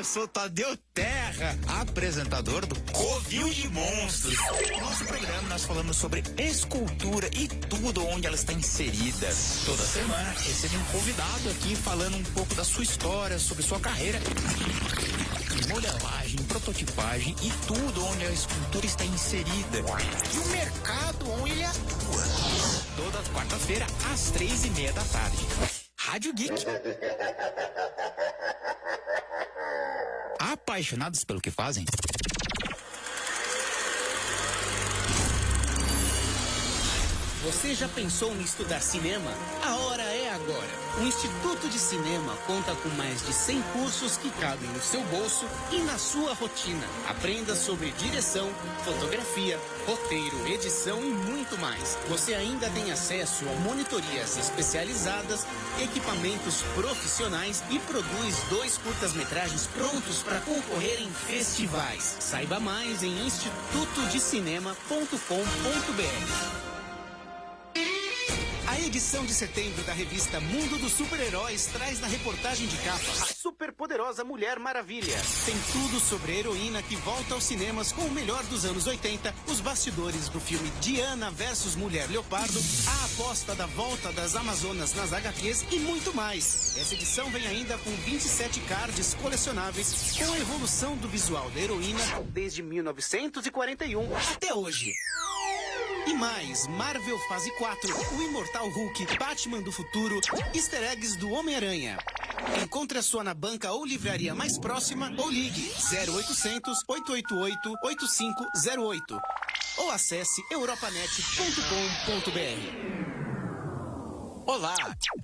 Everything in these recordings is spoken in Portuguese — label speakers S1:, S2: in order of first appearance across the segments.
S1: eu sou Tadeu Terra, apresentador do Covil de Monstros. No nosso programa nós falamos sobre escultura e tudo onde ela está inserida. Toda semana recebe um convidado aqui falando um pouco da sua história, sobre sua carreira modelagem, prototipagem e tudo onde a escultura está inserida. E o mercado onde ele atua. Toda quarta-feira, às três e meia da tarde. Rádio Geek. Apaixonados pelo que fazem?
S2: Você já pensou em estudar cinema? A hora é agora. O Instituto de Cinema conta com mais de 100 cursos que cabem no seu bolso e na sua rotina. Aprenda sobre direção, fotografia, roteiro, edição e muito mais. Você ainda tem acesso a monitorias especializadas, equipamentos profissionais e produz dois curtas-metragens prontos para concorrer em festivais. Saiba mais em institutodecinema.com.br. Edição de setembro da revista Mundo dos Super-Heróis traz na reportagem de capa a superpoderosa Mulher Maravilha. Tem tudo sobre a heroína que volta aos cinemas com o melhor dos anos 80, os bastidores do filme Diana versus Mulher Leopardo, a aposta da volta das Amazonas nas HQs e muito mais. Essa edição vem ainda com 27 cards colecionáveis com a evolução do visual da heroína desde 1941 até hoje. E mais, Marvel Fase 4, o Imortal Hulk, Batman do Futuro, easter eggs do Homem-Aranha. Encontre a sua na banca ou livraria mais próxima ou ligue 0800 888 8508 ou acesse europanet.com.br.
S3: Olá,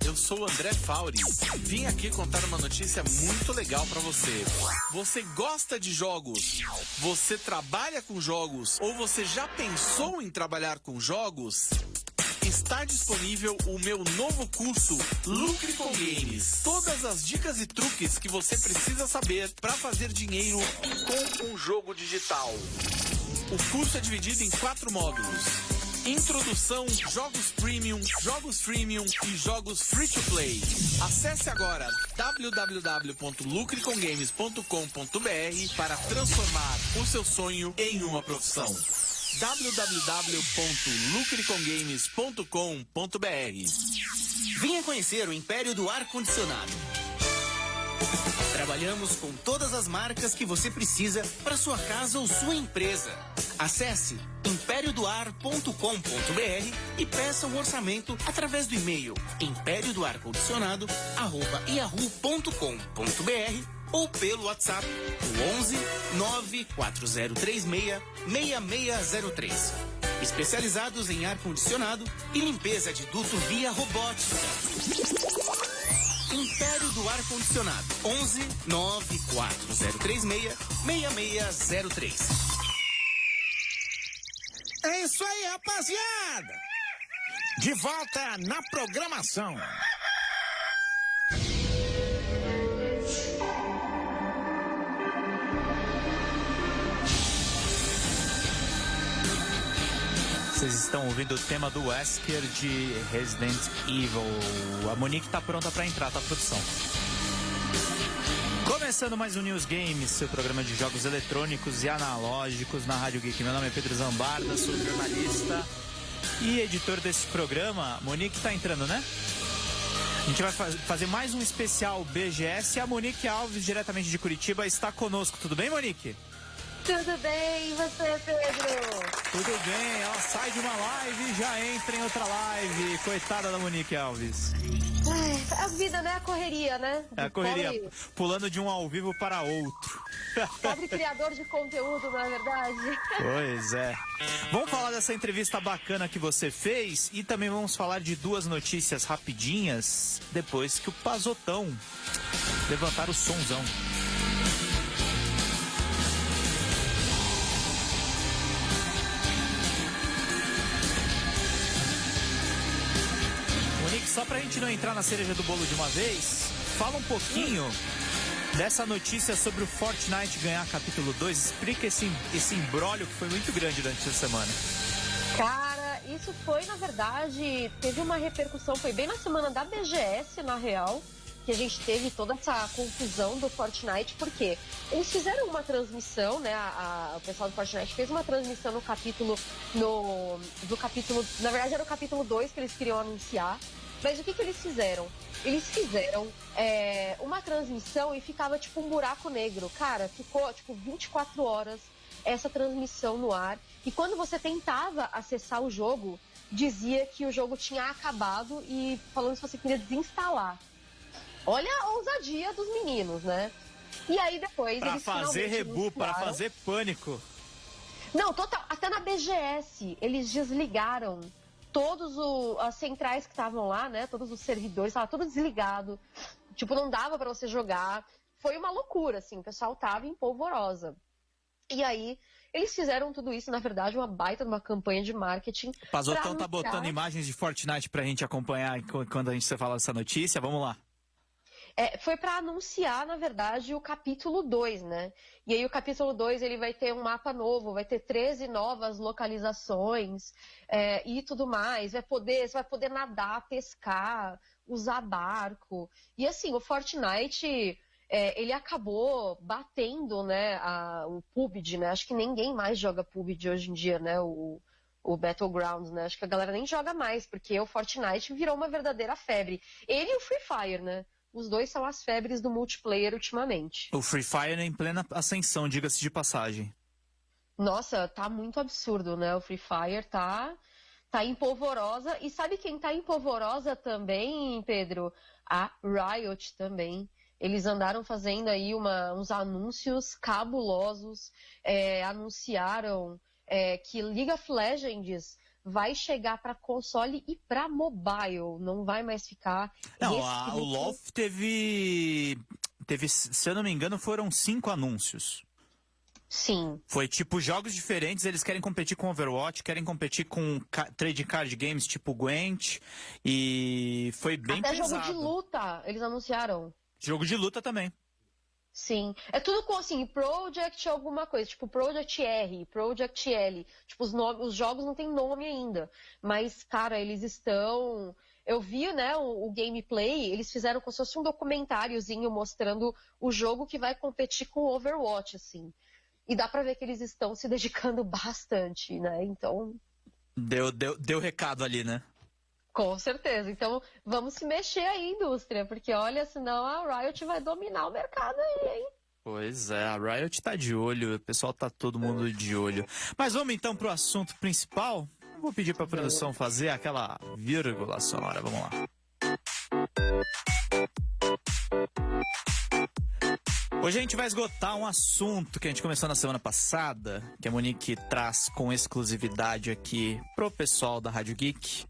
S3: eu sou o André Fauri. Vim aqui contar uma notícia muito legal para você. Você gosta de jogos? Você trabalha com jogos? Ou você já pensou em trabalhar com jogos? Está disponível o meu novo curso Lucre com Games. Todas as dicas e truques que você precisa saber para fazer dinheiro com um jogo digital. O curso é dividido em quatro módulos. Introdução, jogos premium, jogos freemium e jogos free to play. Acesse agora www.lucrecomgames.com.br para transformar o seu sonho em uma profissão www.lucrecomgames.com.br
S2: Venha conhecer o Império do Ar Condicionado. Trabalhamos com todas as marcas que você precisa para sua casa ou sua empresa. Acesse impériodoar.com.br e peça um orçamento através do e-mail impériodoarcondicionado@yahoo.com.br ou pelo WhatsApp 11 94036 6603. Especializados em ar condicionado e limpeza de duto via robótica. Império do Ar Condicionado. 11 94036 6603.
S1: É isso aí, rapaziada! De volta na programação.
S4: Vocês estão ouvindo o tema do Wesker de Resident Evil. A Monique tá pronta para entrar, tá produção. Começando mais um News Games, seu programa de jogos eletrônicos e analógicos na Rádio Geek. Meu nome é Pedro Zambarda, sou jornalista e editor desse programa. Monique tá entrando, né? A gente vai faz, fazer mais um especial BGS e a Monique Alves, diretamente de Curitiba, está conosco. Tudo bem, Monique?
S5: Tudo bem, e você, Pedro?
S4: Tudo bem, ela sai de uma live e já entra em outra live. Coitada da Monique Alves.
S5: Ai, a vida, né? A correria, né?
S4: É a correria, pobre, pulando de um ao vivo para outro.
S5: Pobre criador de conteúdo, não é verdade?
S4: Pois é. Vamos falar dessa entrevista bacana que você fez e também vamos falar de duas notícias rapidinhas depois que o Pazotão levantar o sonzão. Só pra gente não entrar na cereja do bolo de uma vez, fala um pouquinho dessa notícia sobre o Fortnite ganhar capítulo 2. Explica esse, esse imbróglio que foi muito grande durante essa semana.
S5: Cara, isso foi, na verdade, teve uma repercussão, foi bem na semana da BGS, na real. que a gente teve toda essa confusão do Fortnite, porque eles fizeram uma transmissão, né? A, a, o pessoal do Fortnite fez uma transmissão no capítulo. No, do capítulo. Na verdade, era o capítulo 2 que eles queriam anunciar. Mas o que, que eles fizeram? Eles fizeram é, uma transmissão e ficava tipo um buraco negro. Cara, ficou tipo 24 horas essa transmissão no ar. E quando você tentava acessar o jogo, dizia que o jogo tinha acabado e falando se você queria desinstalar. Olha a ousadia dos meninos, né? E aí depois
S4: pra
S5: eles
S4: fazer rebu, para fazer pânico.
S5: Não, total. Até na BGS eles desligaram todos o, as centrais que estavam lá, né? Todos os servidores, estava tudo desligado. Tipo, não dava para você jogar. Foi uma loucura, assim. O pessoal tava em polvorosa. E aí eles fizeram tudo isso, na verdade, uma baita de uma campanha de marketing.
S4: O Pazotão tá botando imagens de Fortnite pra gente acompanhar quando a gente fala dessa notícia. Vamos lá.
S5: É, foi para anunciar, na verdade, o capítulo 2, né? E aí o capítulo 2 ele vai ter um mapa novo, vai ter 13 novas localizações é, e tudo mais. Vai poder, você vai poder nadar, pescar, usar barco. E assim, o Fortnite é, ele acabou batendo né, a, o PUBG, né? Acho que ninguém mais joga PUBG hoje em dia, né? O, o Battlegrounds, né? Acho que a galera nem joga mais, porque o Fortnite virou uma verdadeira febre. Ele e o Free Fire, né? Os dois são as febres do multiplayer ultimamente.
S4: O Free Fire é em plena ascensão, diga-se de passagem.
S5: Nossa, tá muito absurdo, né? O Free Fire tá, tá empolvorosa. E sabe quem tá empolvorosa também, Pedro? A Riot também. Eles andaram fazendo aí uma, uns anúncios cabulosos, é, anunciaram é, que League of Legends vai chegar para console e para mobile, não vai mais ficar.
S4: Não, a, o LoL teve, teve, se eu não me engano, foram cinco anúncios.
S5: Sim.
S4: Foi tipo jogos diferentes, eles querem competir com Overwatch, querem competir com trade card games tipo Gwent e foi bem
S5: Até
S4: pesado.
S5: jogo de luta, eles anunciaram.
S4: Jogo de luta também.
S5: Sim. É tudo com assim, Project alguma coisa, tipo Project R, Project L. Tipo, os, nomes, os jogos não tem nome ainda. Mas, cara, eles estão. Eu vi, né, o, o, gameplay, eles fizeram como se fosse um documentáriozinho mostrando o jogo que vai competir com o Overwatch, assim. E dá pra ver que eles estão se dedicando bastante, né? Então.
S4: Deu, deu, deu recado ali, né?
S5: Com certeza. Então, vamos se mexer aí, indústria, porque olha, senão a Riot vai dominar o mercado aí, hein?
S4: Pois é, a Riot tá de olho, o pessoal tá todo mundo de olho. Mas vamos então pro assunto principal. Vou pedir pra produção fazer aquela vírgula sonora, vamos lá. Hoje a gente vai esgotar um assunto que a gente começou na semana passada, que a Monique traz com exclusividade aqui pro pessoal da Rádio Geek,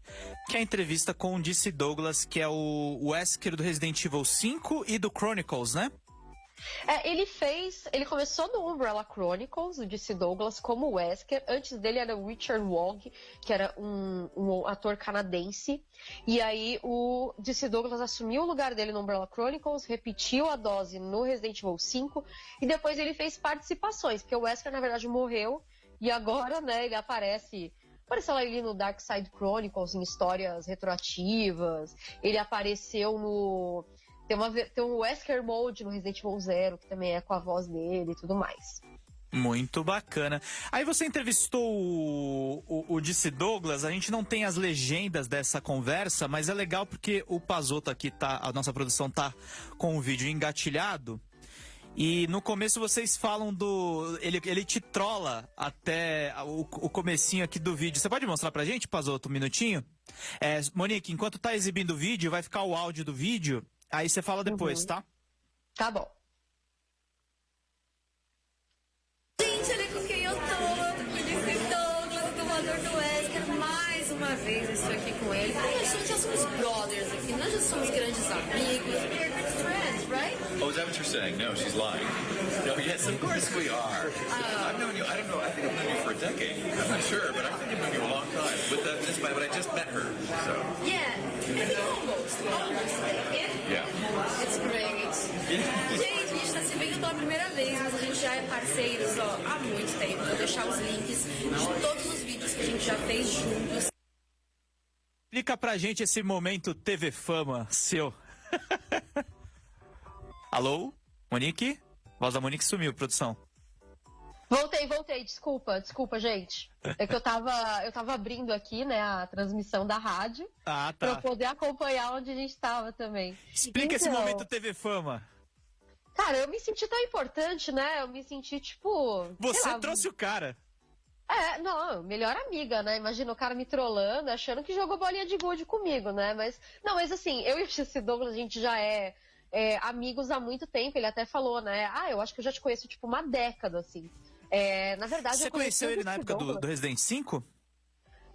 S4: que é a entrevista com o DC Douglas, que é o Wesker do Resident Evil 5 e do Chronicles, né?
S5: É, ele fez. Ele começou no Umbrella Chronicles, o DC Douglas, como Wesker. Antes dele era o Richard Wong, que era um, um, ator canadense. E aí o DC Douglas assumiu o lugar dele no Umbrella Chronicles, repetiu a dose no Resident Evil 5 e depois ele fez participações, porque o Wesker, na verdade, morreu. E agora, né, ele aparece apareceu lá ali no Dark Side Chronicles, em histórias retroativas. Ele apareceu no tem, uma, tem um Wesker Mode no Resident Evil Zero, que também é com a voz dele e tudo mais.
S4: Muito bacana. Aí você entrevistou o, o, o Douglas, a gente não tem as legendas dessa conversa, mas é legal porque o Pazoto aqui tá, a nossa produção tá com o vídeo engatilhado. E no começo vocês falam do. Ele, ele te trola até o, o comecinho aqui do vídeo. Você pode mostrar pra gente, Pazoto, um minutinho? É, Monique, enquanto tá exibindo o vídeo, vai ficar o áudio do vídeo. Aí você fala depois, uhum. tá?
S5: Tá bom.
S6: Gente, olha com quem eu tô. Tô Douglas, domador do Wesker. Mais uma vez estou aqui com ele. Ai, a gente já somos brothers aqui. Nós já somos grandes amigos. We're good friends, right?
S7: Oh, is that what you're saying? No, she's lying. No, yes, of course we are. Uh, I've known you, I don't know, I think I've known you for a decade. I'm not sure, but I think I've known you a long time. With that, this, but I just met her, so.
S6: Yeah, I think almost. Almost. It's great. Gente, a gente tá se vendo pela primeira vez, mas a gente já é parceiros ó, há muito tempo. Vou deixar os links de todos os vídeos que a gente já fez juntos.
S4: Explica pra gente esse momento TV Fama seu. Alô? Monique? Voz da Monique sumiu, produção.
S5: Voltei, voltei, desculpa, desculpa, gente. É que eu tava, eu tava abrindo aqui, né, a transmissão da rádio.
S4: Ah,
S5: Pra
S4: tá.
S5: eu poder acompanhar onde a gente tava também.
S4: Explica esse
S5: Então,
S4: momento TV Fama.
S5: Cara, eu me senti tão importante, né? Eu me senti, tipo.
S4: Você
S5: lá,
S4: trouxe o cara.
S5: É, não, melhor amiga, né? Imagina o cara me trollando, achando que jogou bolinha de gude comigo, né? Mas, não, mas assim, eu e o Jesse Douglas, a gente já é, é, amigos há muito tempo. Ele até falou, né? Ah, eu acho que eu já te conheço, tipo, uma década, assim. É, na verdade,
S4: Você
S5: eu conheci
S4: conheceu ele na época do, do Resident 5?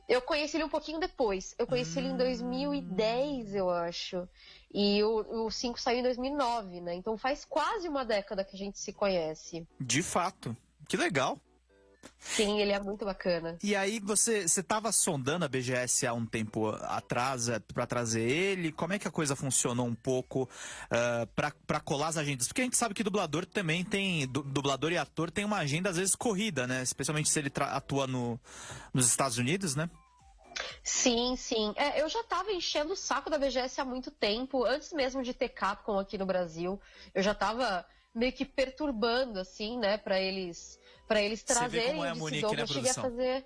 S5: Eu conheci ele um pouquinho depois. Eu conheci ele em 2010, eu acho. E o, o 5 saiu em 2009, né? Então faz quase uma década que a gente se conhece.
S4: De fato. Que legal.
S5: Sim, ele é muito bacana.
S4: E aí você você tava sondando a BGS há um tempo atrás é, pra trazer ele? Como é que a coisa funcionou um pouco ah, pra para colar as agendas? Porque a gente sabe que dublador também tem du- dublador e ator tem uma agenda às vezes corrida, né? Especialmente se ele atua no, nos Estados Unidos, né?
S5: Sim, sim. É, eu já tava enchendo o saco da BGS há muito tempo, antes mesmo de ter Capcom aqui no Brasil. Eu já tava meio que perturbando, assim, né, pra eles, para eles
S4: Você vê
S5: trazerem
S4: como é a
S5: esse
S4: Monique,
S5: jogo.
S4: né,
S5: eu cheguei a
S4: produção?
S5: fazer.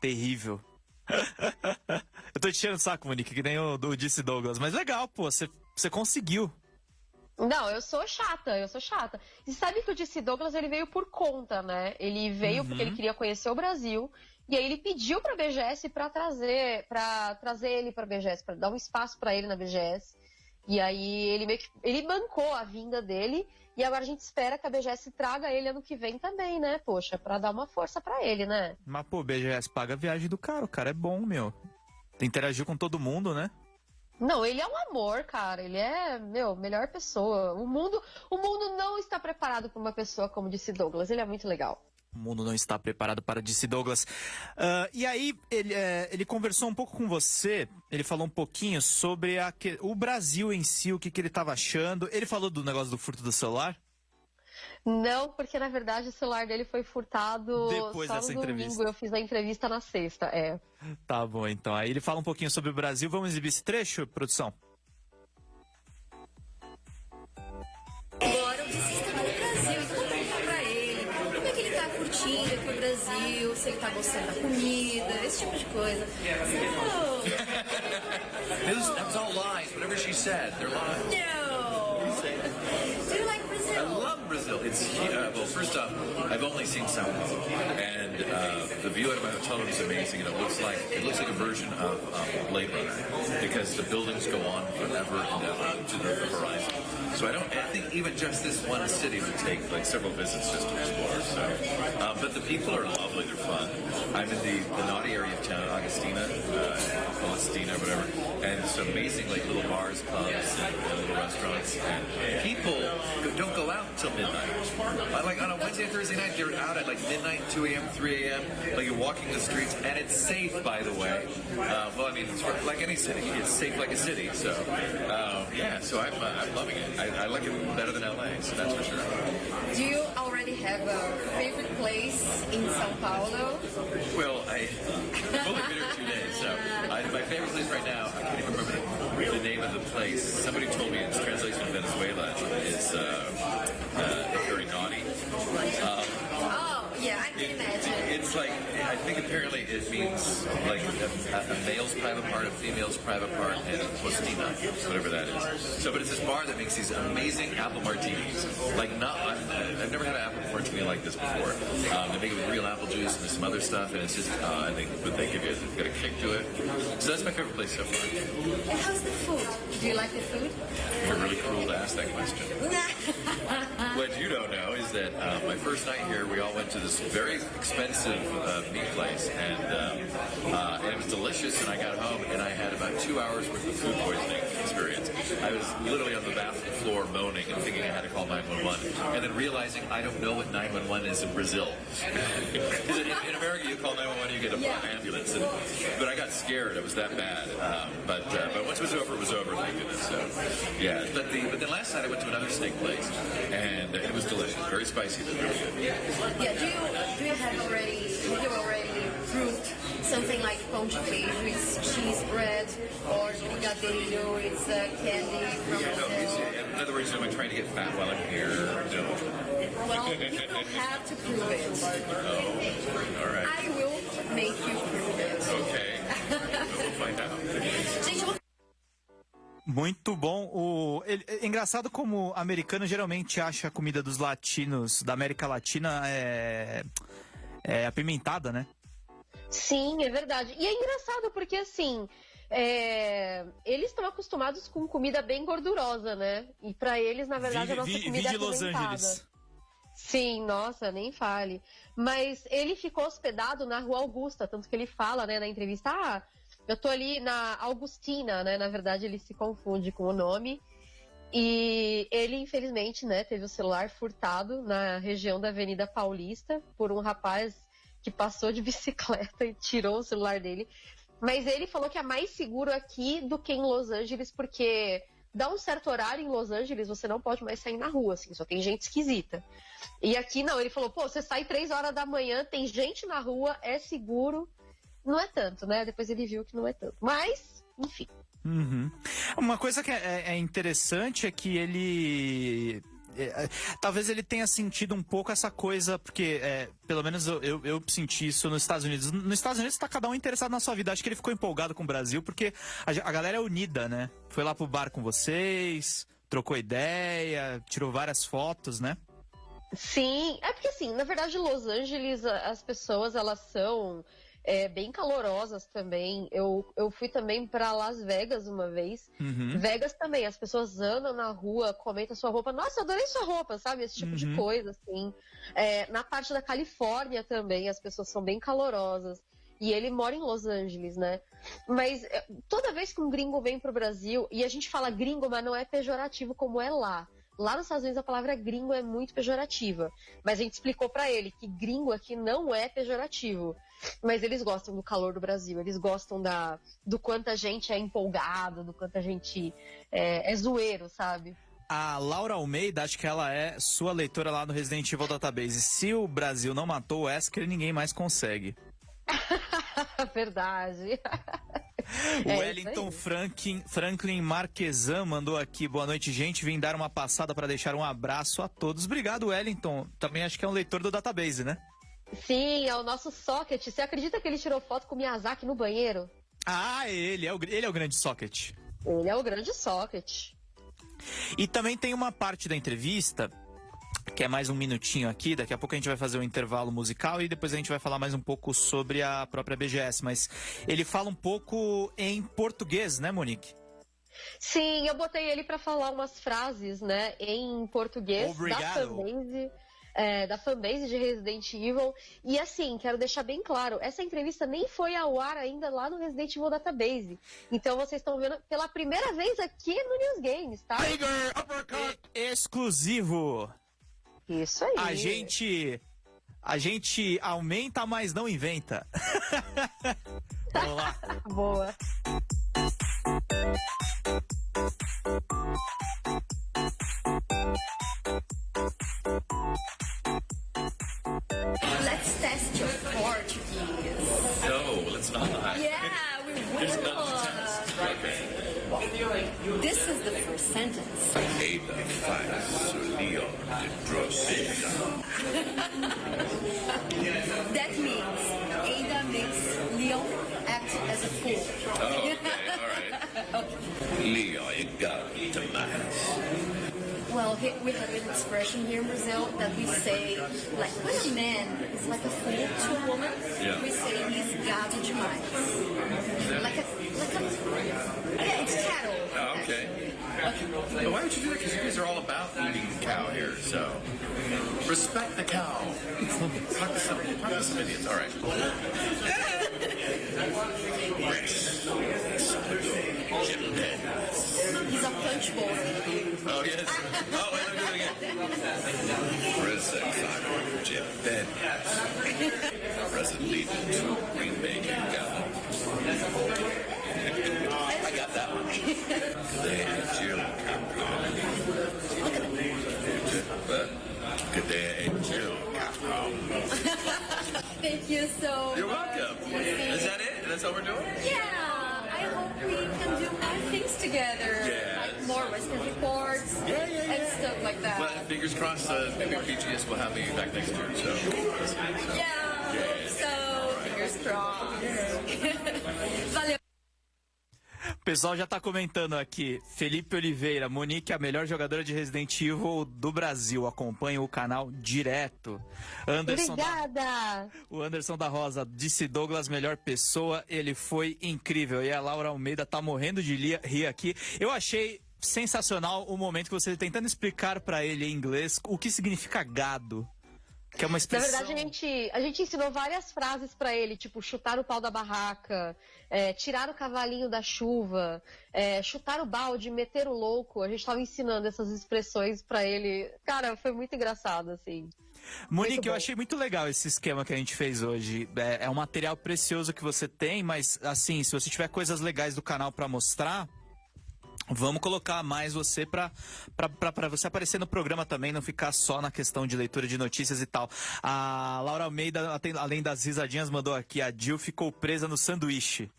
S4: Terrível. Eu tô te tirando o saco, Monique, que nem o do Disse Douglas. Mas legal, pô, você você conseguiu.
S5: Não, eu sou chata, eu sou chata. E sabe que o DC Douglas ele veio por conta, né? Ele veio porque
S4: Uhum.
S5: ele queria conhecer o Brasil e aí ele pediu pra BGS pra trazer, para trazer ele pra BGS, pra dar um espaço pra ele na BGS. E aí ele meio que ele bancou a vinda dele e agora a gente espera que a BGS traga ele ano que vem também, né? Poxa, pra dar uma força pra ele, né?
S4: Mas, pô, BGS paga a viagem do cara. O cara é bom, meu. Interagiu com todo mundo, né?
S5: Não, ele é um amor, cara. Ele é, meu, melhor pessoa. O mundo, o mundo não está preparado para uma pessoa como disse Douglas. Ele é muito legal.
S4: O mundo não está preparado para Disse Douglas. Ah, e aí, ele, é, ele conversou um pouco com você, ele falou um pouquinho sobre a o Brasil em si, o que, que ele estava achando. Ele falou do negócio do furto do celular?
S5: Não, porque na verdade o celular dele foi furtado
S4: Depois
S5: só
S4: dessa
S5: no domingo.
S4: entrevista.
S5: Eu fiz a entrevista na sexta, é.
S4: Tá bom, então. Aí ele fala um pouquinho sobre o Brasil. Vamos exibir esse trecho, produção?
S6: Brasil, se ele tá gostando da comida, esse tipo de coisa.
S7: It was, that was all lies. Whatever she said, they're lies.
S6: no!
S7: I love Brazil. It's uh, well. First off, I've only seen Sao Paulo, and uh, the view out of my hotel room is amazing. And it looks like it looks like a version of um, Blade Runner because the buildings go on forever and ever to the horizon. So I don't. I think even just this one city would take like several visits just to explore. So, uh, but the people are lovely. They're fun. I'm in the, the naughty area of town, Augustina, uh, Palestina, whatever, and it's amazing like little bars, pubs, and, and little restaurants. And people don't go out until midnight. Uh, Like on a Wednesday, Thursday night, they're out at like midnight, 2 a.m., 3 a.m. Like you're walking the streets, and it's safe, by the way. Uh, well, I mean, it's like any city. It's safe like a city. So, uh, yeah. So I'm, uh, I'm loving it. I, I like it better than LA. So that's for sure.
S6: Do you already have a favorite place in São Paulo?
S7: Well, I, I've only been here two days, so I, my favorite place right now, I can't even remember the, name of the place. Somebody told me its translation to Venezuela is uh, uh, apparently it means like a, a male's private part, a female's private part, and postina, whatever that is. So, but it's this bar that makes these amazing apple martinis. Like, not, I've, I've never had an apple martini like this before. Um, they make it with real apple juice and some other stuff, and it's just, uh, I think what they give you is it's got a kick to it. So that's my favorite place so far.
S6: And how's the food? Do you like the food?
S7: You're really cruel to ask that question. What you don't know is that uh, my first night here, we all went to this very expensive uh, meat place, and, um, uh, and it was delicious. And I got home, and I had about two hours worth of food poisoning experience. I was literally on the bathroom floor moaning and thinking I had to call 911, and then realizing I don't know what 911 is in Brazil. In, in America, you call 911, you get an ambulance. And, but I got scared; it was that bad. Um, but uh, but once it was over, it was over. Thank goodness. So yeah. But the but then last night I went to another steak place, and it was delicious, very spicy, but really good.
S6: Yeah, do you do you have already have you already proved something like pão de queijo is cheese bread or brigadeiro it's uh, candy from
S7: Yeah, no, it's,
S6: Brazil?
S7: in other words, am I trying to get fat while I'm here? No.
S6: Well, you don't have to prove it.
S7: All right.
S6: I will make you prove it.
S7: Okay. we'll find out.
S6: Gente, eu
S4: Muito bom. O, ele- é engraçado como o americano geralmente acha a comida dos latinos, da América Latina, é, é apimentada, né?
S5: Sim, é verdade. E é engraçado porque, assim, é, eles estão acostumados com comida bem gordurosa, né? E pra eles, na verdade, a nossa comida é
S4: Los. Angeles.
S5: Sim, nossa, nem fale. Mas ele ficou hospedado na Rua Augusta, tanto que ele fala, né, na entrevista, ah, eu tô ali na Augustina, né? Na verdade, ele se confunde com o nome. E ele, infelizmente, né, teve o celular furtado na região da Avenida Paulista por um rapaz que passou de bicicleta e tirou o celular dele. Mas ele falou que é mais seguro aqui do que em Los Angeles, porque dá um certo horário em Los Angeles, você não pode mais sair na rua, assim, só tem gente esquisita. E aqui não, ele falou, pô, você sai três horas da manhã, tem gente na rua, é seguro. Não é tanto, né? Depois ele viu que não é tanto. Mas, enfim.
S4: Uhum. Uma coisa que é, é interessante é que ele. É, é, talvez ele tenha sentido um pouco essa coisa, porque é, pelo menos eu, eu, eu senti isso nos Estados Unidos. Nos Estados Unidos tá cada um interessado na sua vida. Acho que ele ficou empolgado com o Brasil, porque a, a galera é unida, né? Foi lá pro bar com vocês, trocou ideia, tirou várias fotos, né?
S5: Sim, é porque assim, na verdade, Los Angeles, as pessoas elas são é, bem calorosas também. Eu, eu fui também para Las Vegas uma vez.
S4: Uhum.
S5: Vegas também, as pessoas andam na rua, comentam sua roupa. Nossa, eu adorei sua roupa, sabe? Esse tipo de
S4: Uhum.
S5: coisa, assim. É, na parte da Califórnia também, as pessoas são bem calorosas. E ele mora em Los Angeles, né? Mas é, toda vez que um gringo vem pro Brasil, e a gente fala gringo, mas não é pejorativo como é lá. Lá nos Estados Unidos a palavra gringo é muito pejorativa. Mas a gente explicou pra ele que gringo aqui não é pejorativo. Mas eles gostam do calor do Brasil, eles gostam da, do quanto a gente é empolgado, do quanto a gente é, é zoeiro, sabe?
S4: A Laura Almeida, acho que ela é sua leitora lá no Resident Evil Database. Se o Brasil não matou o Wesker, ninguém mais consegue.
S5: Verdade.
S4: O
S5: É
S4: Wellington. Franklin, Franklin Marquesan mandou aqui. Boa noite, gente. Vim dar uma passada para deixar um abraço a todos. Obrigado, Wellington. Também acho que é um leitor do database, né?
S5: Sim, é o nosso socket. Você acredita que ele tirou foto com o Miyazaki no banheiro?
S4: Ah, ele é o, ele é o grande socket.
S5: Ele é o grande socket.
S4: E também tem uma parte da entrevista, que é mais um minutinho aqui. Daqui a pouco a gente vai fazer um intervalo musical e depois a gente vai falar mais um pouco sobre a própria BGS. Mas ele fala um pouco em português, né, Monique?
S5: Sim, eu botei ele pra falar umas frases, né, em português
S4: Obrigado.
S5: da fanbase, é, da fanbase de Resident Evil. E assim, quero deixar bem claro, essa entrevista nem foi ao ar ainda lá no Resident Evil Database. Então vocês estão vendo pela primeira vez aqui no News Games, tá?
S4: E- exclusivo.
S5: Isso aí.
S4: A gente. A gente aumenta, mas não inventa. Vamos lá.
S5: Boa.
S6: Let's test your Portuguese.
S7: No, let's not.
S6: Yeah, we
S7: There's
S6: will.
S7: nothing to test. Okay.
S6: This is the first sentence.
S7: Ada faz o Leon de
S6: we have an expression here in Brazil that we say, like, when a man is like a fool to a woman,
S7: Yeah.
S6: we say he's gato demais. Like a, like a, yeah, it's cattle.
S7: Oh, okay. But why would you do that? Because you guys are all about eating cow here, so respect the cow. talk, to some, talk to some idiots. All right.
S6: He's a punch bowl.
S7: Oh, yes. Oh, wait, let me do it again. President Simon Jim Ben. President Lee to Green Bay. I got that one. They Jill But Good day to you.
S6: Thank you so
S7: You're
S6: much.
S7: welcome. Is that it? That's all we're doing?
S6: Yeah, we can do more things together.
S7: Yeah.
S6: Like more Western reports
S7: Yeah, yeah,
S6: and stuff like that.
S7: Well, fingers crossed, uh, maybe BGS will have me back next year. So,
S6: yeah, so. Fingers crossed. Valeu.
S4: O pessoal já tá comentando aqui. Felipe Oliveira, Monique, a melhor jogadora de Resident Evil do Brasil. Acompanha o canal direto. Anderson da,
S5: Obrigada!
S4: o Anderson da Rosa disse Douglas, melhor pessoa. Ele foi incrível. E a Laura Almeida tá morrendo de rir aqui. Eu achei sensacional o momento que você tentando explicar pra ele em inglês o que significa gado. Que é uma
S5: Na
S4: expressão.
S5: verdade, a gente, a gente ensinou várias frases pra ele, tipo chutar o pau da barraca, é, tirar o cavalinho da chuva, é, chutar o balde, meter o louco. A gente tava ensinando essas expressões pra ele. Cara, foi muito engraçado, assim.
S4: Monique, eu achei muito legal esse esquema que a gente fez hoje. É, é um material precioso que você tem, mas assim, se você tiver coisas legais do canal pra mostrar, vamos colocar mais você pra você aparecer no programa também, não ficar só na questão de leitura de notícias e tal. A Laura Almeida, além das risadinhas, mandou aqui: a Jill ficou presa no sanduíche.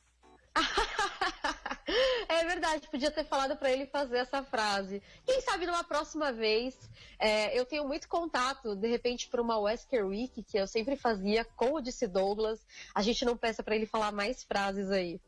S5: É verdade, podia ter falado pra ele fazer essa frase. Quem sabe numa próxima vez, é, eu tenho muito contato, de repente, para uma Wesker Week, que eu sempre fazia com o DC Douglas. A gente não peça pra ele falar mais frases aí.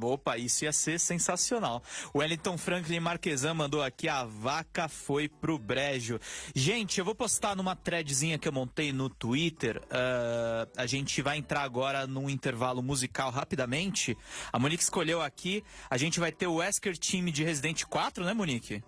S4: Opa, isso ia ser sensacional. O Wellington Franklin Marquesan mandou aqui: a vaca foi pro brejo. Gente, eu vou postar numa threadzinha que eu montei no Twitter. ah, a gente vai entrar agora num intervalo musical rapidamente. A Monique escolheu aqui. A gente vai ter o Wesker Team de Resident 4, né, Monique?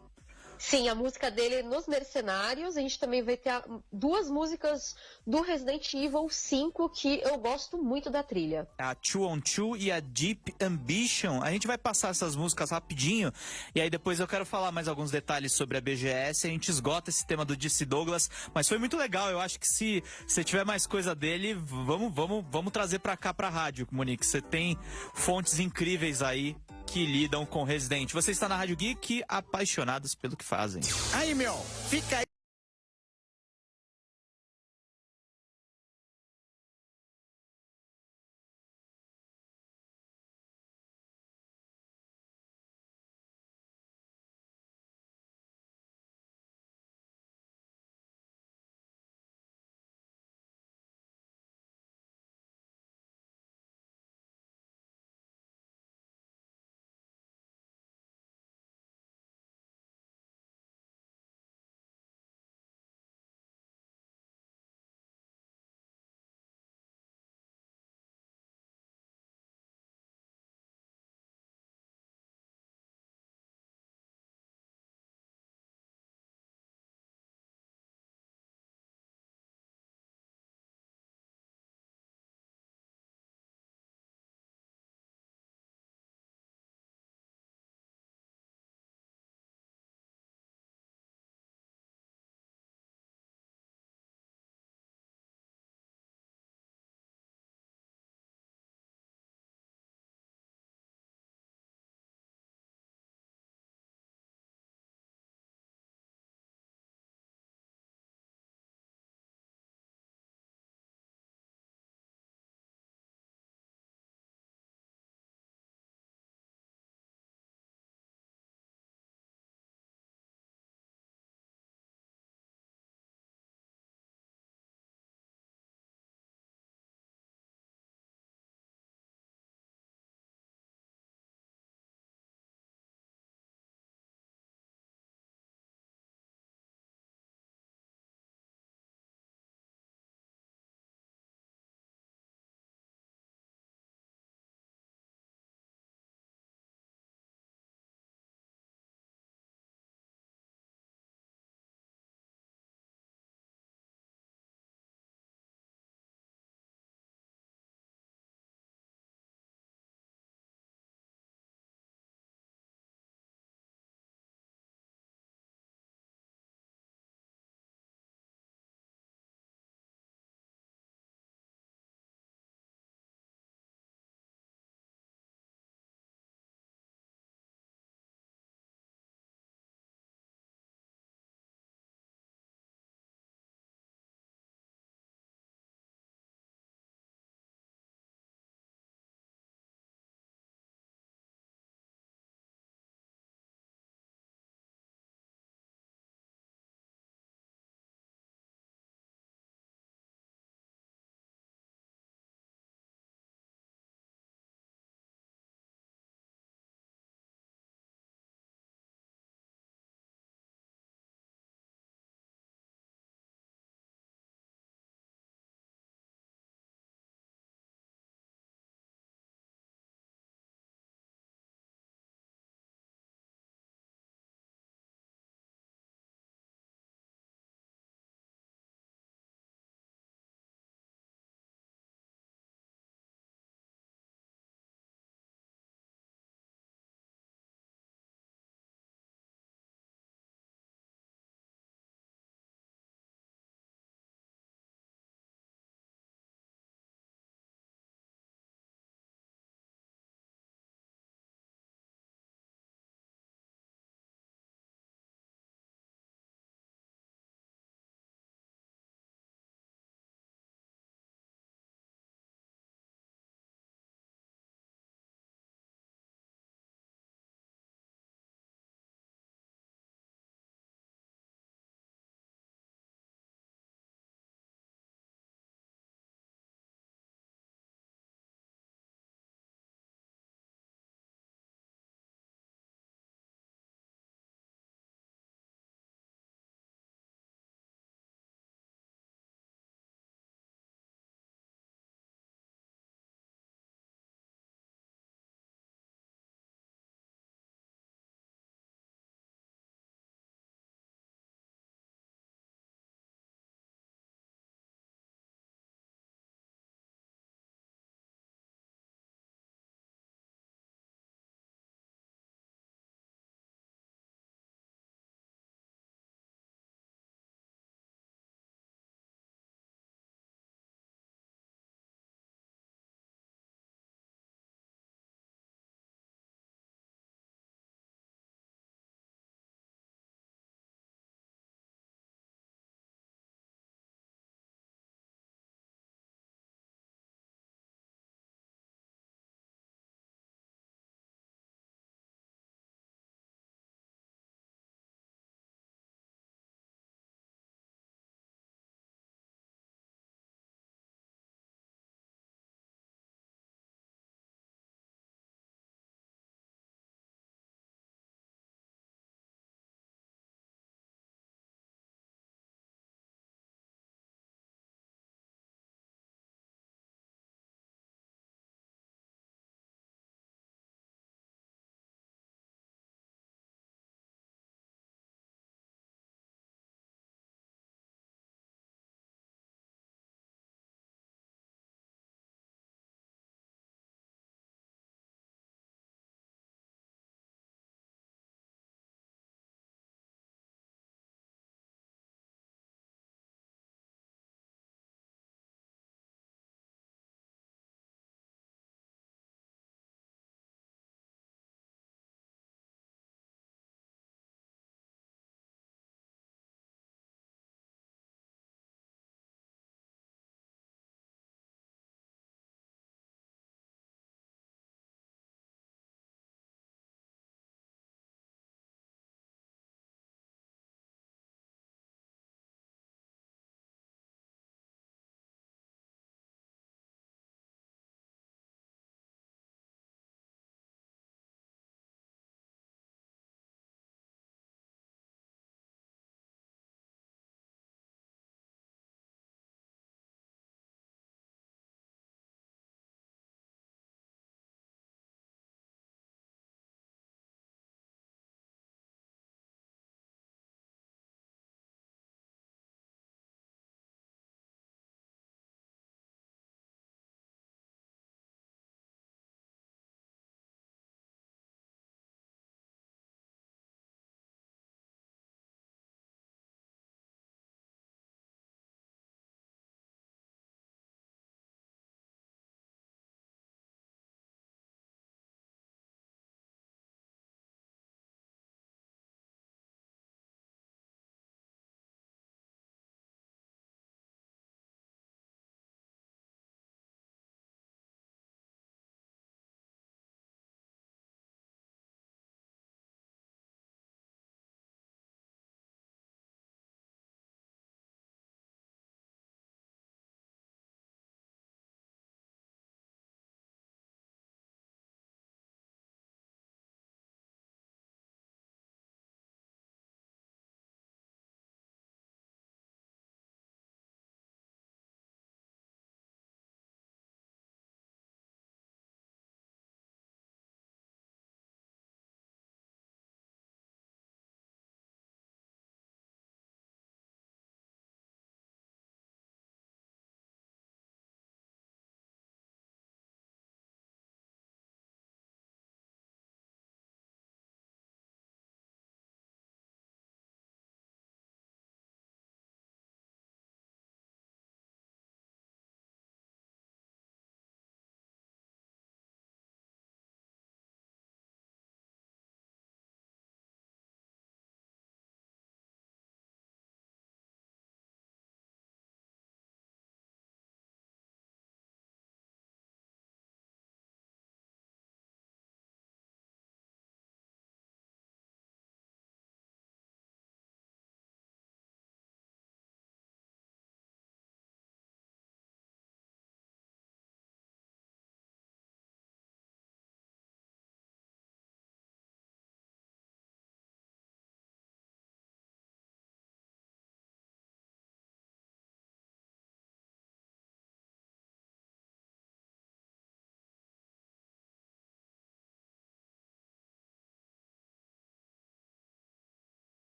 S5: Sim, a música dele nos Mercenários. A gente também vai ter duas músicas do Resident Evil 5 que eu gosto muito da trilha.
S4: A Two on Two e a Deep Ambition. A gente vai passar essas músicas rapidinho e aí depois eu quero falar mais alguns detalhes sobre a BGS. A gente esgota esse tema do DC Douglas, mas foi muito legal. Eu acho que se você tiver mais coisa dele, vamos, vamos, vamos trazer pra cá pra rádio, Monique. Você tem fontes incríveis aí que lidam com Resident. Você está na Rádio Geek, apaixonados pelo que fazem.
S2: Aí, meu, fica aí.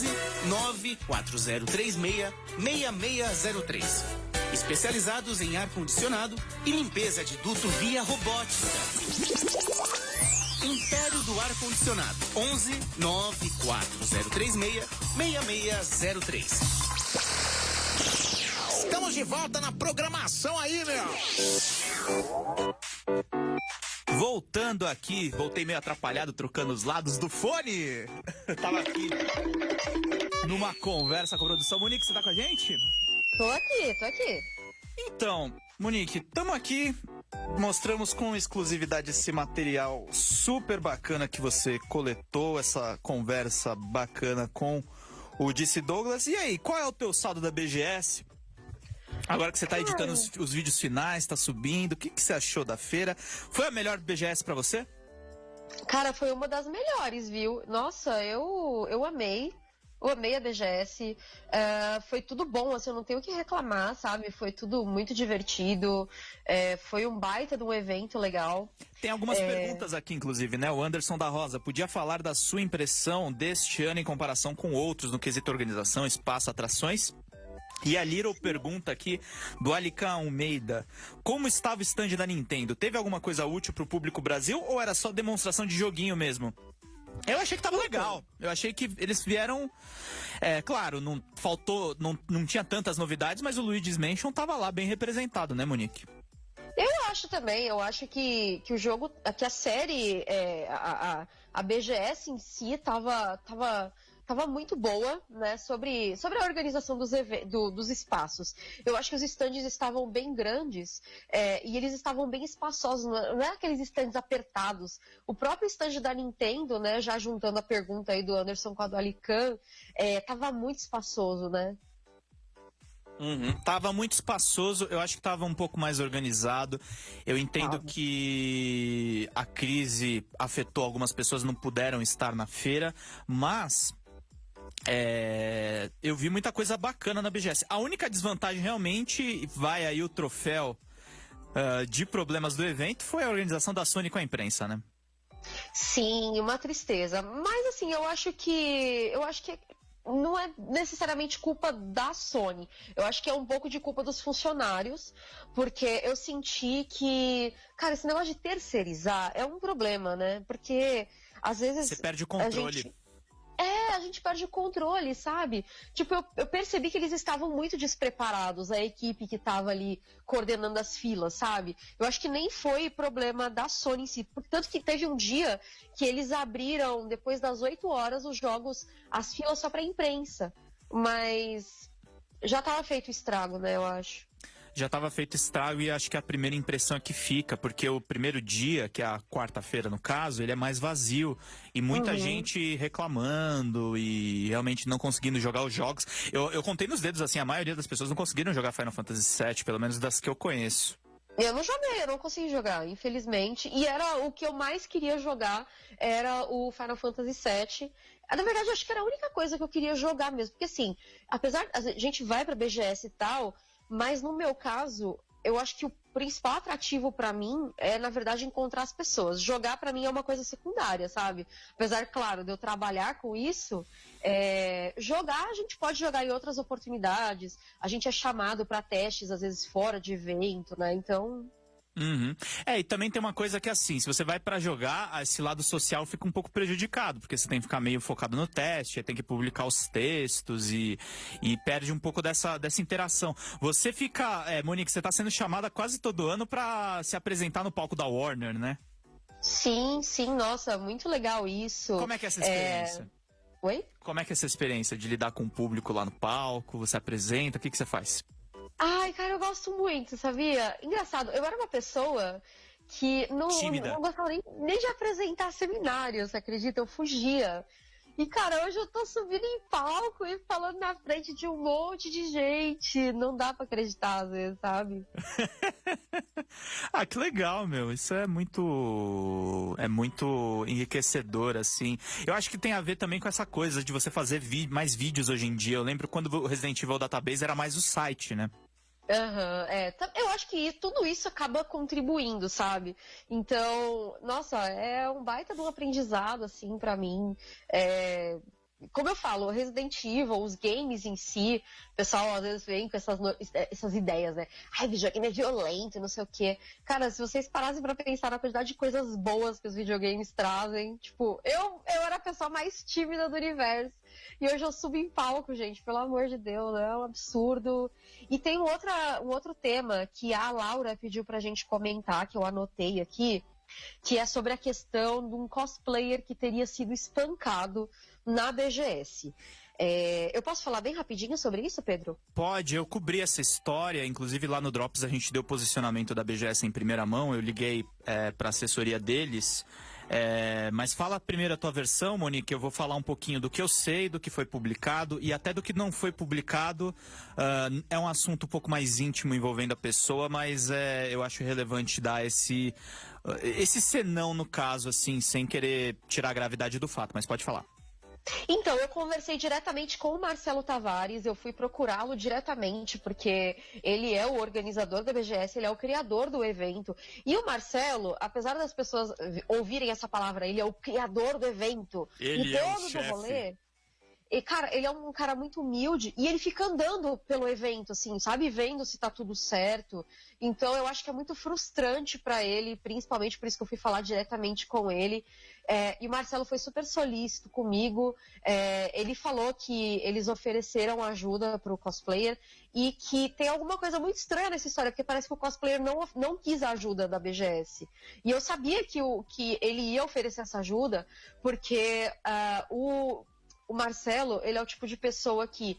S2: 11 94036 6603. Especializados em ar-condicionado e limpeza de duto via robótica. Império do Ar-Condicionado. 11 94036 6603.
S1: Estamos de volta na programação aí, meu.
S4: Voltando aqui, voltei meio atrapalhado, trocando os lados do fone. Tava aqui numa conversa com a produção. Monique, você tá com a gente?
S5: Tô aqui, tô aqui.
S4: Então, Monique, estamos aqui. Mostramos com exclusividade esse material super bacana que você coletou, essa conversa bacana com o Disse Douglas. E aí, qual é o teu saldo da BGS? Agora que você está editando os, os, vídeos finais, está subindo, o que, que você achou da feira? Foi a melhor BGS para você?
S5: Cara, foi uma das melhores, viu? Nossa, eu, eu amei. Eu amei a BGS. Uh, é, foi tudo bom, assim, eu não tenho o que reclamar, sabe? Foi tudo muito divertido. É, foi um baita de um evento legal.
S4: Tem algumas é... perguntas aqui, inclusive, né? O Anderson da Rosa, podia falar da sua impressão deste ano em comparação com outros no quesito organização, espaço, atrações? E a Little pergunta aqui do Alican Almeida: Como estava o stand da Nintendo? Teve alguma coisa útil para o público Brasil ou era só demonstração de joguinho mesmo? Eu achei que tava legal. Eu achei que eles vieram. É, claro, não faltou. Não, não tinha tantas novidades, mas o Luigi's Mansion tava lá bem representado, né, Monique?
S5: Eu acho também, eu acho que, que o jogo, que a série, é, a, a, a BGS em si tava, tava estava muito boa, né, sobre, sobre a organização dos, do, dos espaços. Eu acho que os estandes estavam bem grandes é, e eles estavam bem espaçosos, não é aqueles estandes apertados. O próprio stand da Nintendo, né, já juntando a pergunta aí do Anderson com a do Alican, estava é, muito espaçoso, né?
S4: Uhum. Tava muito espaçoso, eu acho que tava um pouco mais organizado. Eu entendo que a crise afetou algumas pessoas, não puderam estar na feira, mas é, eu vi muita coisa bacana na BGS. A única desvantagem realmente vai aí o troféu uh, de problemas do evento foi a organização da Sony com a imprensa, né?
S5: Sim, uma tristeza. Mas assim, eu acho que eu acho que não é necessariamente culpa da Sony. Eu acho que é um pouco de culpa dos funcionários, porque eu senti que, cara, esse negócio de terceirizar é um problema, né? Porque às vezes
S4: você perde o controle.
S5: É, a gente perde o controle, sabe? Tipo, eu, eu percebi que eles estavam muito despreparados, a equipe que estava ali coordenando as filas, sabe? Eu acho que nem foi problema da Sony em si. Tanto que teve um dia que eles abriram, depois das 8 horas, os jogos, as filas só pra imprensa. Mas já estava feito o estrago, né, eu acho
S4: já estava feito estrago e acho que a primeira impressão é que fica, porque o primeiro dia, que é a quarta-feira no caso, ele é mais vazio e muita uhum. gente reclamando e realmente não conseguindo jogar os jogos. Eu, eu contei nos dedos assim, a maioria das pessoas não conseguiram jogar Final Fantasy VII, pelo menos das que eu conheço.
S5: Eu não joguei, eu não consegui jogar, infelizmente. E era o que eu mais queria jogar, era o Final Fantasy VII. Na verdade, eu acho que era a única coisa que eu queria jogar mesmo. Porque assim, apesar a gente vai pra BGS e tal, mas no meu caso, eu acho que o principal atrativo para mim é, na verdade, encontrar as pessoas. Jogar para mim é uma coisa secundária, sabe? Apesar, claro, de eu trabalhar com isso, é... jogar a gente pode jogar em outras oportunidades. A gente é chamado para testes, às vezes fora de evento, né? Então,
S4: Uhum. É, e também tem uma coisa que assim, se você vai para jogar, esse lado social fica um pouco prejudicado, porque você tem que ficar meio focado no teste, tem que publicar os textos e, e perde um pouco dessa, dessa interação. Você fica, é, Monique, você tá sendo chamada quase todo ano para se apresentar no palco da Warner, né?
S5: Sim, sim, nossa, muito legal isso.
S4: Como é que é essa experiência? É...
S5: Oi?
S4: Como é que é essa experiência de lidar com o público lá no palco? Você apresenta, o que, que você faz?
S5: Ai, cara, eu gosto muito, sabia? Engraçado, eu era uma pessoa que não, não gostava nem, nem de apresentar seminários, você acredita? Eu fugia. E, cara, hoje eu tô subindo em palco e falando na frente de um monte de gente. Não dá pra acreditar, às vezes, sabe?
S4: ah, que legal, meu. Isso é muito. É muito enriquecedor, assim. Eu acho que tem a ver também com essa coisa de você fazer mais vídeos hoje em dia. Eu lembro quando o Resident Evil Database era mais o site, né?
S5: Uhum, é, eu acho que tudo isso acaba contribuindo, sabe? Então, nossa, é um baita de um aprendizado, assim, para mim. É, como eu falo, Resident Evil, os games em si, o pessoal às vezes vem com essas, essas ideias, né? Ai, videogame é violento, não sei o quê. Cara, se vocês parassem pra pensar na quantidade de coisas boas que os videogames trazem, tipo, eu, eu era a pessoa mais tímida do universo. E hoje eu subo em palco, gente, pelo amor de Deus, é um absurdo. E tem outra, um outro tema que a Laura pediu pra gente comentar, que eu anotei aqui, que é sobre a questão de um cosplayer que teria sido espancado na BGS. É, eu posso falar bem rapidinho sobre isso, Pedro?
S4: Pode, eu cobri essa história, inclusive lá no Drops a gente deu posicionamento da BGS em primeira mão, eu liguei é, para a assessoria deles. É, mas fala primeiro a tua versão, Monique. Eu vou falar um pouquinho do que eu sei, do que foi publicado e até do que não foi publicado. Uh, é um assunto um pouco mais íntimo envolvendo a pessoa, mas é, eu acho relevante dar esse, esse senão no caso, assim, sem querer tirar a gravidade do fato. Mas pode falar.
S5: Então, eu conversei diretamente com o Marcelo Tavares, eu fui procurá-lo diretamente, porque ele é o organizador da BGS, ele é o criador do evento. E o Marcelo, apesar das pessoas ouvirem essa palavra, ele é o criador do evento.
S4: Ele
S5: e
S4: é o chefe.
S5: rolê. E, cara, ele é um cara muito humilde e ele fica andando pelo evento, assim, sabe? Vendo se tá tudo certo. Então, eu acho que é muito frustrante para ele, principalmente por isso que eu fui falar diretamente com ele. É, e o Marcelo foi super solícito comigo. É, ele falou que eles ofereceram ajuda para o cosplayer e que tem alguma coisa muito estranha nessa história, porque parece que o cosplayer não, não quis a ajuda da BGS. E eu sabia que, o, que ele ia oferecer essa ajuda, porque uh, o, o Marcelo, ele é o tipo de pessoa que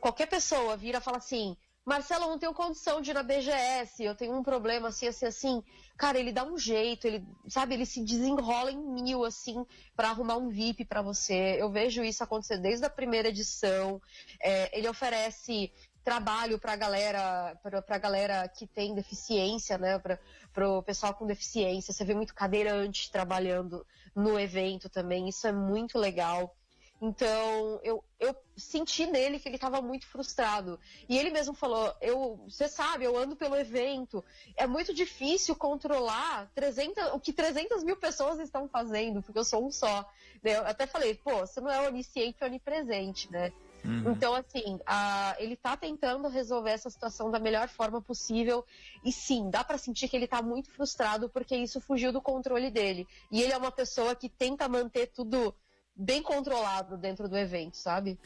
S5: qualquer pessoa vira e fala assim Marcelo, eu não tenho condição de ir na BGS, eu tenho um problema assim, assim, assim. Cara, ele dá um jeito, ele, sabe, ele se desenrola em mil, assim, para arrumar um VIP para você. Eu vejo isso acontecer desde a primeira edição. É, ele oferece trabalho para galera, para galera que tem deficiência, né, para o pessoal com deficiência. Você vê muito cadeirante trabalhando no evento também. Isso é muito legal. Então, eu, eu senti nele que ele estava muito frustrado. E ele mesmo falou: eu, você sabe, eu ando pelo evento, é muito difícil controlar 300, o que 300 mil pessoas estão fazendo, porque eu sou um só. Eu até falei: pô, você não é onisciente, onipresente, né? Uhum. Então, assim, a, ele está tentando resolver essa situação da melhor forma possível. E sim, dá para sentir que ele está muito frustrado porque isso fugiu do controle dele. E ele é uma pessoa que tenta manter tudo bem controlado dentro do evento, sabe?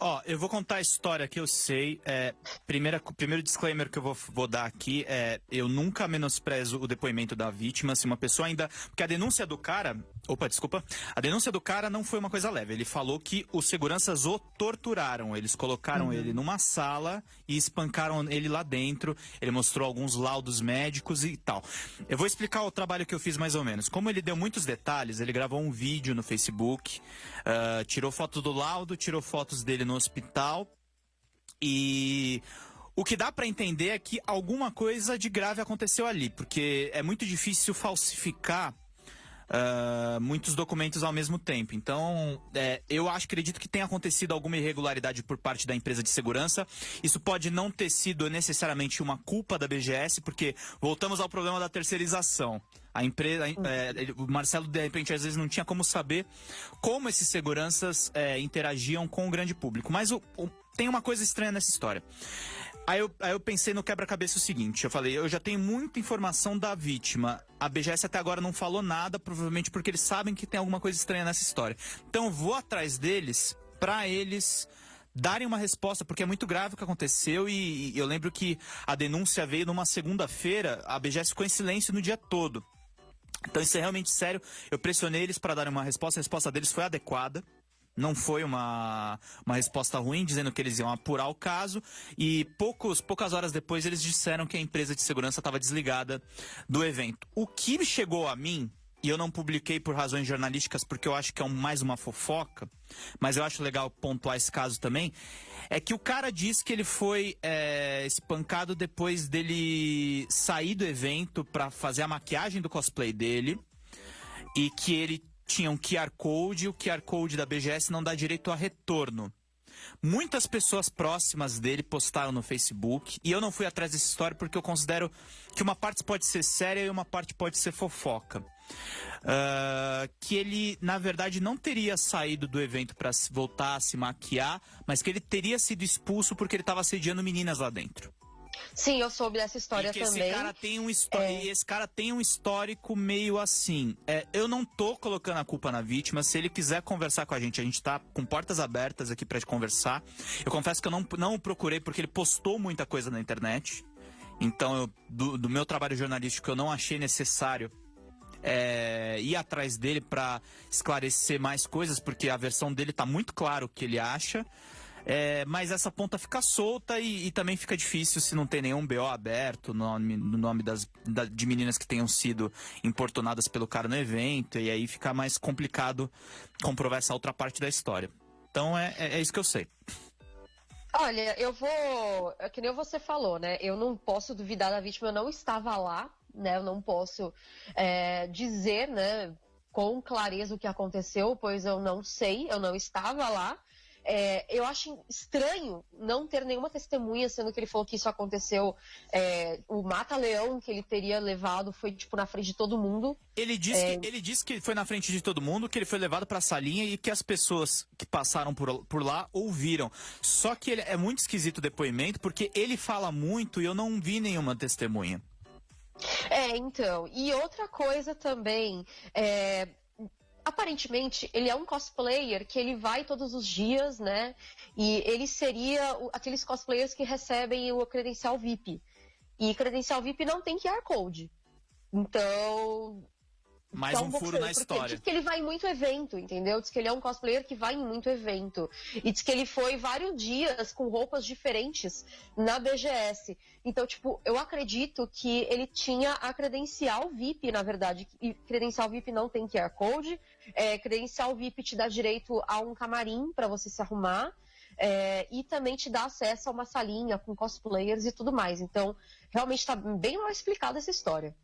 S4: Ó, eu vou contar a história que eu sei. É, primeira, primeiro disclaimer que eu vou, vou dar aqui é: eu nunca menosprezo o depoimento da vítima. Se uma pessoa ainda. Porque a denúncia do cara. Opa, desculpa. A denúncia do cara não foi uma coisa leve. Ele falou que os seguranças o torturaram. Eles colocaram uhum. ele numa sala e espancaram ele lá dentro. Ele mostrou alguns laudos médicos e tal. Eu vou explicar o trabalho que eu fiz mais ou menos. Como ele deu muitos detalhes, ele gravou um vídeo no Facebook, uh, tirou foto do laudo, tirou fotos dele no hospital e o que dá para entender é que alguma coisa de grave aconteceu ali, porque é muito difícil falsificar uh, muitos documentos ao mesmo tempo. Então, é, eu acho, acredito que tenha acontecido alguma irregularidade por parte da empresa de segurança. Isso pode não ter sido necessariamente uma culpa da BGS, porque voltamos ao problema da terceirização. A empresa, é, o Marcelo, de repente, às vezes não tinha como saber como esses seguranças é, interagiam com o grande público. Mas o, o, tem uma coisa estranha nessa história. Aí eu, aí eu pensei no quebra-cabeça o seguinte: eu falei, eu já tenho muita informação da vítima. A BGS até agora não falou nada, provavelmente porque eles sabem que tem alguma coisa estranha nessa história. Então eu vou atrás deles para eles darem uma resposta, porque é muito grave o que aconteceu e, e eu lembro que a denúncia veio numa segunda-feira, a BGS ficou em silêncio no dia todo. Então isso é realmente sério. Eu pressionei eles para darem uma resposta, a resposta deles foi adequada. Não foi uma, uma resposta ruim, dizendo que eles iam apurar o caso. E poucos, poucas horas depois eles disseram que a empresa de segurança estava desligada do evento. O que chegou a mim, e eu não publiquei por razões jornalísticas porque eu acho que é um, mais uma fofoca, mas eu acho legal pontuar esse caso também, é que o cara disse que ele foi é, espancado depois dele sair do evento para fazer a maquiagem do cosplay dele e que ele tinha um QR Code e o QR Code da BGS não dá direito a retorno. Muitas pessoas próximas dele postaram no Facebook e eu não fui atrás dessa história porque eu considero que uma parte pode ser séria e uma parte pode ser fofoca. Uh, que ele, na verdade, não teria saído do evento para voltar a se maquiar, mas que ele teria sido expulso porque ele estava assediando meninas lá dentro.
S5: Sim, eu soube dessa história
S4: e
S5: também.
S4: Esse cara tem um, é... esse cara tem um histórico meio assim. É, eu não tô colocando a culpa na vítima. Se ele quiser conversar com a gente, a gente tá com portas abertas aqui para conversar. Eu confesso que eu não, não o procurei porque ele postou muita coisa na internet. Então, eu, do, do meu trabalho jornalístico, eu não achei necessário é, ir atrás dele para esclarecer mais coisas, porque a versão dele tá muito claro o que ele acha. É, mas essa ponta fica solta e, e, também fica difícil se não tem nenhum BO aberto no nome, no nome das, da, de meninas que tenham sido importunadas pelo cara no evento, e aí fica mais complicado comprovar essa outra parte da história. Então é, é, é isso que eu sei.
S5: Olha, eu vou. É que nem você falou, né? Eu não posso duvidar da vítima, eu não estava lá, né? Eu não posso é, dizer, né, com clareza o que aconteceu, pois eu não sei, eu não estava lá. É, eu acho estranho não ter nenhuma testemunha, sendo que ele falou que isso aconteceu. É, o mata-leão que ele teria levado foi, tipo, na frente de todo mundo.
S4: Ele disse, é... que, ele disse que foi na frente de todo mundo, que ele foi levado para a salinha e que as pessoas que passaram por, por lá ouviram. Só que ele, é muito esquisito o depoimento, porque ele fala muito e eu não vi nenhuma testemunha.
S5: É, então. E outra coisa também, é, aparentemente ele é um cosplayer que ele vai todos os dias, né? E ele seria aqueles cosplayers que recebem o credencial VIP. E credencial VIP não tem QR Code. Então,
S4: mais um furo na história.
S5: Diz que ele vai em muito evento, entendeu? Diz que ele é um cosplayer que vai em muito evento. E diz que ele foi vários dias com roupas diferentes na BGS. Então, tipo, eu acredito que ele tinha a credencial VIP, na verdade. E credencial VIP não tem QR Code. É, credencial VIP te dá direito a um camarim para você se arrumar. É, e também te dá acesso a uma salinha com cosplayers e tudo mais. Então, realmente está bem mal explicada essa história.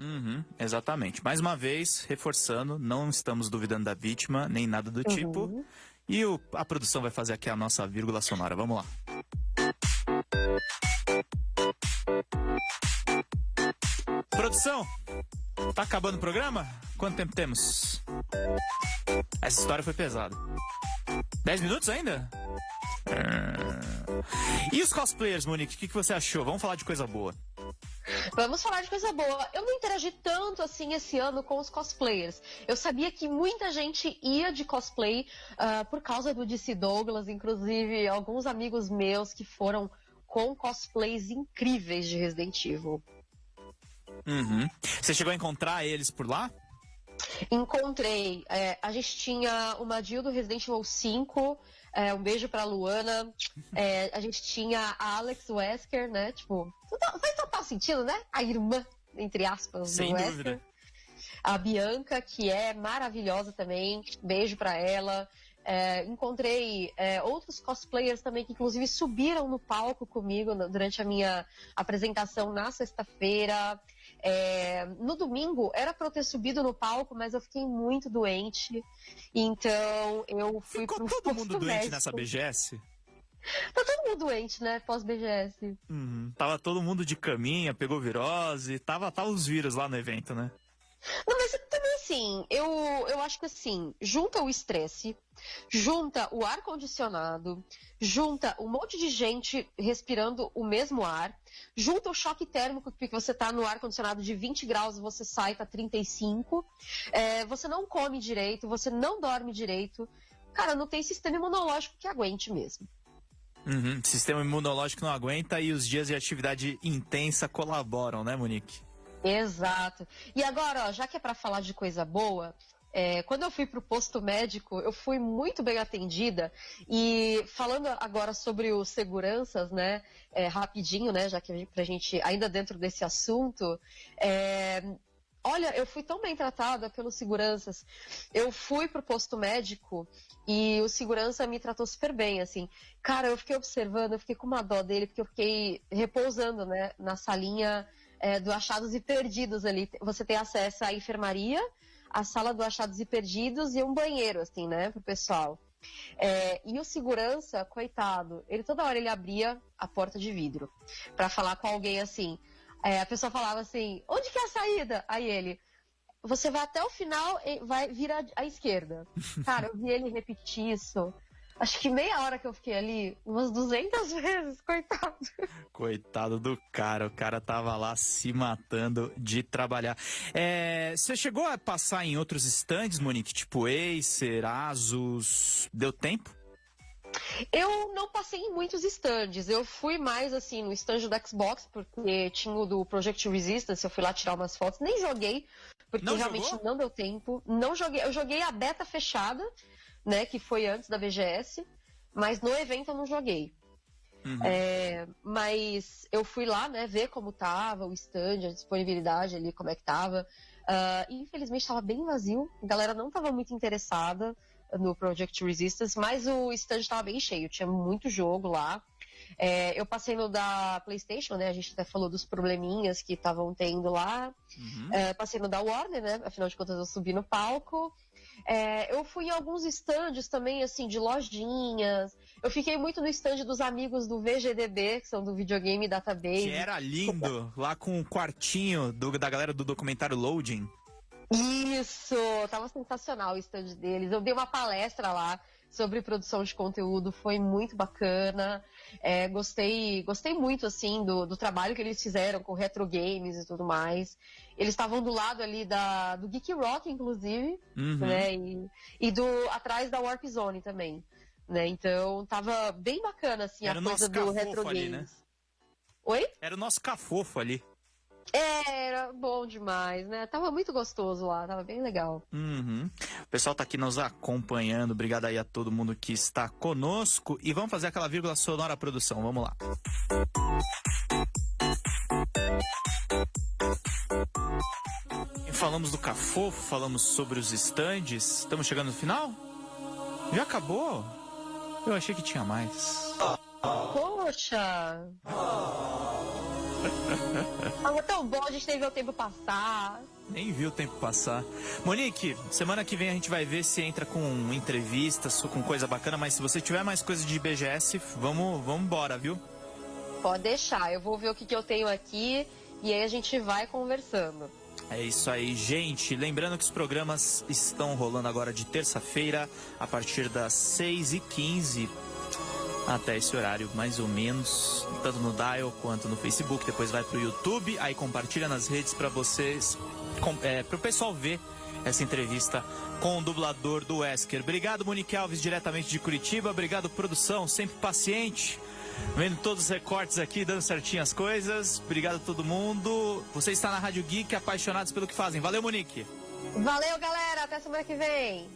S4: Uhum, exatamente. Mais uma vez, reforçando, não estamos duvidando da vítima, nem nada do tipo. Uhum. E o, a produção vai fazer aqui a nossa vírgula sonora. Vamos lá. Produção, tá acabando o programa? Quanto tempo temos? Essa história foi pesada. Dez minutos ainda? É... E os cosplayers, Monique, o que, que você achou? Vamos falar de coisa boa.
S5: Vamos falar de coisa boa. Eu não interagi tanto assim esse ano com os cosplayers. Eu sabia que muita gente ia de cosplay uh, por causa do DC Douglas, inclusive alguns amigos meus que foram com cosplays incríveis de Resident Evil.
S4: Uhum. Você chegou a encontrar eles por lá?
S5: Encontrei. É, a gente tinha uma Jill do Resident Evil 5, é, um beijo pra Luana. É, a gente tinha a Alex Wesker, né? Tipo, faz total sentido, né? A irmã, entre aspas,
S4: Sem do Wesker. Dúvida.
S5: A Bianca, que é maravilhosa também. Beijo pra ela. É, encontrei é, outros cosplayers também que inclusive subiram no palco comigo durante a minha apresentação na sexta-feira. É, no domingo era para eu ter subido no palco, mas eu fiquei muito doente. Então eu fui
S4: Ficou pro todo mundo doente nessa BGS?
S5: Tá todo mundo doente, né? Pós-BGS.
S4: Uhum. Tava todo mundo de caminha, pegou virose, tava, tava os vírus lá no evento, né?
S5: Não, mas também assim, eu, eu acho que assim, junta o estresse, junta o ar-condicionado, junta um monte de gente respirando o mesmo ar, junta o choque térmico, porque você está no ar-condicionado de 20 graus você sai para 35, é, você não come direito, você não dorme direito. Cara, não tem sistema imunológico que aguente mesmo.
S4: Uhum, sistema imunológico não aguenta e os dias de atividade intensa colaboram, né, Monique?
S5: Exato. E agora, ó, já que é para falar de coisa boa, é, quando eu fui para o posto médico, eu fui muito bem atendida. E falando agora sobre os seguranças, né, é, rapidinho, né, já que para a gente, ainda dentro desse assunto, é, olha, eu fui tão bem tratada pelos seguranças. Eu fui para o posto médico e o segurança me tratou super bem, assim. Cara, eu fiquei observando, eu fiquei com uma dó dele, porque eu fiquei repousando, né, na salinha é, do Achados e Perdidos ali. Você tem acesso à enfermaria, à sala do Achados e Perdidos e um banheiro, assim, né, pro pessoal. É, e o segurança, coitado, ele toda hora ele abria a porta de vidro para falar com alguém assim. É, a pessoa falava assim: onde que é a saída? Aí ele. você vai até o final e vai virar à esquerda. Cara, eu vi ele repetir isso. Acho que meia hora que eu fiquei ali, umas 200 vezes, coitado.
S4: Coitado do cara, o cara tava lá se matando de trabalhar. É, você chegou a passar em outros stands, Monique, tipo Acer, Asus, deu tempo?
S5: Eu não passei em muitos stands, eu fui mais assim no stand do Xbox, porque tinha o do Project Resistance, eu fui lá tirar umas fotos, nem joguei, porque
S4: Não
S5: realmente
S4: jogou?
S5: não deu tempo. Não joguei, eu joguei a beta fechada, né, que foi antes da BGS, mas no evento eu não joguei.
S4: Uhum.
S5: É, mas eu fui lá, né, ver como tava o stand, a disponibilidade ali, como é que tava. E infelizmente estava bem vazio, a galera não estava muito interessada no Project Resistance, mas o stand estava bem cheio, tinha muito jogo lá. É, eu passei no da PlayStation, né? A gente até falou dos probleminhas que estavam tendo lá.
S4: Uhum.
S5: É, passei no da Warner, né? Afinal de contas, eu subi no palco. É, eu fui em alguns estandes também, assim, de lojinhas. Eu fiquei muito no stand dos amigos do VGDB, que são do Videogame Database.
S4: Que era lindo, lá com o quartinho do- da galera do documentário Loading.
S5: Isso! Tava sensacional o stand deles. Eu dei uma palestra lá sobre produção de conteúdo, foi muito bacana. É, gostei, gostei muito assim do, do trabalho que eles fizeram com retro games e tudo mais. Eles estavam do lado ali da, do Geek Rock, inclusive,
S4: Uhum.
S5: né? E, e do atrás da Warp Zone também. Né? Então tava bem bacana assim
S4: Era
S5: a coisa do retro
S4: ali,
S5: games.
S4: né?
S5: Oi?
S4: Era o nosso cafofo ali.
S5: Era bom demais, né? Tava muito gostoso lá, tava bem legal.
S4: Uhum. O pessoal tá aqui nos acompanhando. Obrigado aí a todo mundo que está conosco. E vamos fazer aquela vírgula sonora produção. Vamos lá. Falamos do Cafofo, falamos sobre os estandes. Estamos chegando no final? Já acabou? Eu achei que tinha mais.
S5: Poxa! Tava tão bom, a gente nem viu o tempo passar.
S4: Nem viu o tempo passar. Monique, semana que vem a gente vai ver se entra com entrevistas, com coisa bacana, mas se você tiver mais coisa de BGS, vamos, vamos embora, viu?
S5: Pode deixar, eu vou ver o que, que eu tenho aqui e aí a gente vai conversando.
S4: É isso aí, gente. Lembrando que os programas estão rolando agora de terça-feira, a partir das 6h15 até esse horário, mais ou menos, tanto no Dial quanto no Facebook. Depois vai pro YouTube, aí compartilha nas redes para vocês, é, pro pessoal ver essa entrevista com o dublador do Wesker. Obrigado, Monique Alves, diretamente de Curitiba. Obrigado, produção, sempre paciente. Vendo todos os recortes aqui, dando certinho as coisas. Obrigado a todo mundo. Você está na Rádio Geek, apaixonados pelo que fazem. Valeu, Monique.
S5: Valeu, galera, até semana que vem.